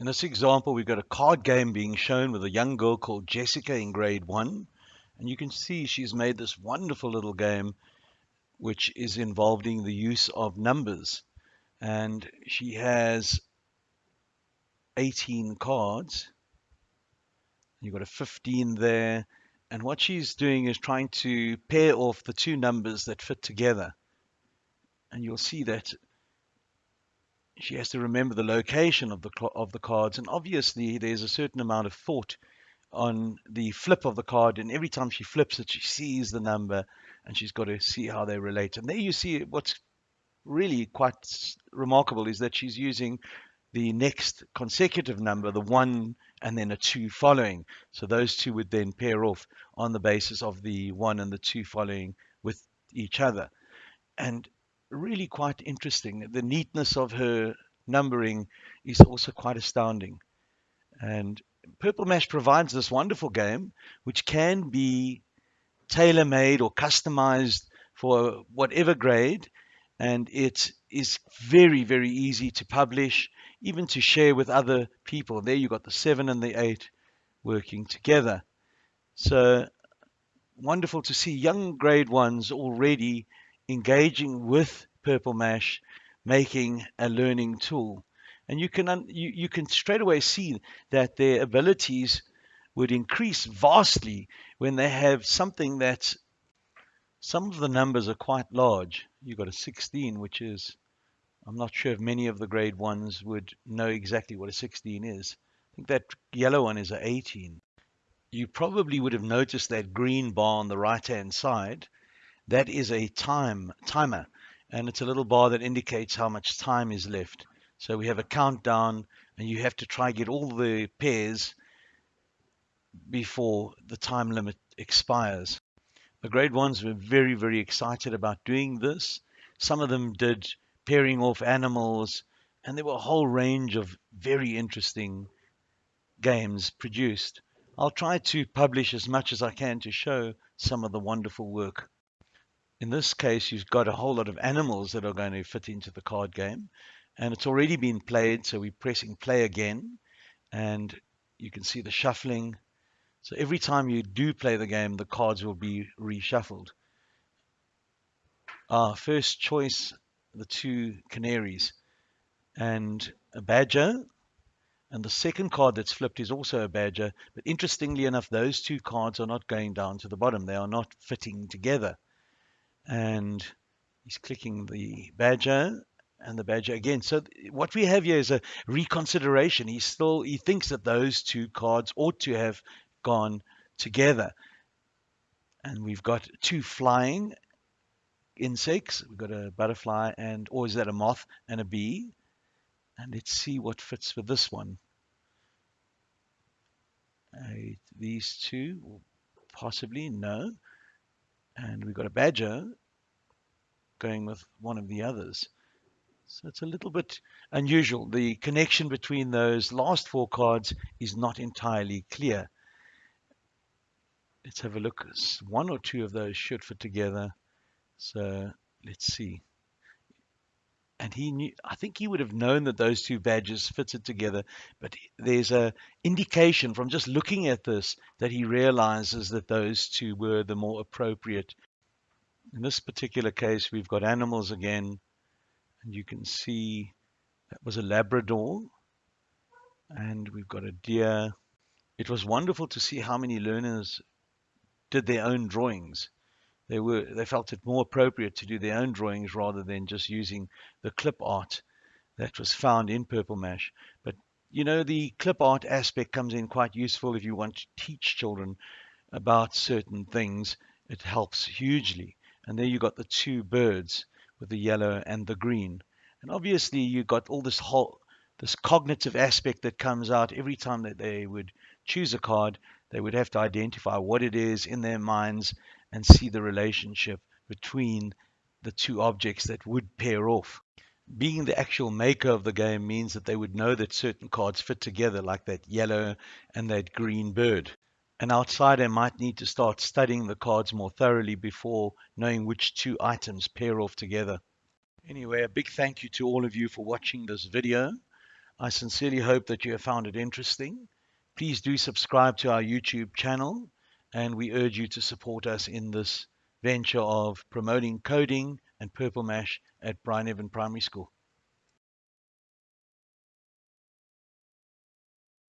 In this example, we've got a card game being shown with a young girl called Jessica in grade one. And you can see she's made this wonderful little game which is involving the use of numbers. And she has 18 cards. You've got a 15 there. And what she's doing is trying to pair off the two numbers that fit together. And you'll see that she has to remember the location of the of the cards and obviously there's a certain amount of thought on the flip of the card and every time she flips it she sees the number and she's got to see how they relate. And there you see what's really quite remarkable is that she's using the next consecutive number the one and then a two following. So those two would then pair off on the basis of the one and the two following with each other. And really quite interesting. The neatness of her numbering is also quite astounding. And Purple Mash provides this wonderful game which can be tailor made or customized for whatever grade. And it is very, very easy to publish, even to share with other people. There you've got the seven and the eight working together. So wonderful to see young grade ones already engaging with Purple Mash, making a learning tool. And you can, you, you can straight away see that their abilities would increase vastly when they have something that some of the numbers are quite large. You've got a 16, which is, I'm not sure if many of the grade ones would know exactly what a 16 is. I think that yellow one is a 18. You probably would have noticed that green bar on the right hand side that is a time timer, and it's a little bar that indicates how much time is left. So we have a countdown, and you have to try get all the pairs before the time limit expires. The grade ones were very, very excited about doing this. Some of them did pairing off animals, and there were a whole range of very interesting games produced. I'll try to publish as much as I can to show some of the wonderful work. In this case, you've got a whole lot of animals that are going to fit into the card game. And it's already been played, so we're pressing play again. And you can see the shuffling. So every time you do play the game, the cards will be reshuffled. Our first choice, the two canaries and a badger. And the second card that's flipped is also a badger. But interestingly enough, those two cards are not going down to the bottom. They are not fitting together and he's clicking the badger and the badger again. So what we have here is a reconsideration. He still he thinks that those two cards ought to have gone together. And we've got two flying insects. We've got a butterfly and or is that a moth and a bee? And let's see what fits with this one. Uh, these two, possibly no and we've got a badger going with one of the others. So it's a little bit unusual. The connection between those last four cards is not entirely clear. Let's have a look. One or two of those should fit together. So let's see and he knew i think he would have known that those two badges fitted together but there's a indication from just looking at this that he realizes that those two were the more appropriate. In this particular case we've got animals again and you can see that was a labrador and we've got a deer. It was wonderful to see how many learners did their own drawings they were they felt it more appropriate to do their own drawings rather than just using the clip art that was found in Purple Mash. But you know the clip art aspect comes in quite useful if you want to teach children about certain things. It helps hugely. And there you got the two birds with the yellow and the green. And obviously you got all this whole this cognitive aspect that comes out every time that they would choose a card. They would have to identify what it is in their minds and see the relationship between the two objects that would pair off. Being the actual maker of the game means that they would know that certain cards fit together, like that yellow and that green bird. An outsider might need to start studying the cards more thoroughly before knowing which two items pair off together. Anyway, a big thank you to all of you for watching this video. I sincerely hope that you have found it interesting. Please do subscribe to our YouTube channel, and we urge you to support us in this venture of promoting coding and Purple Mash at Bryneven Primary School.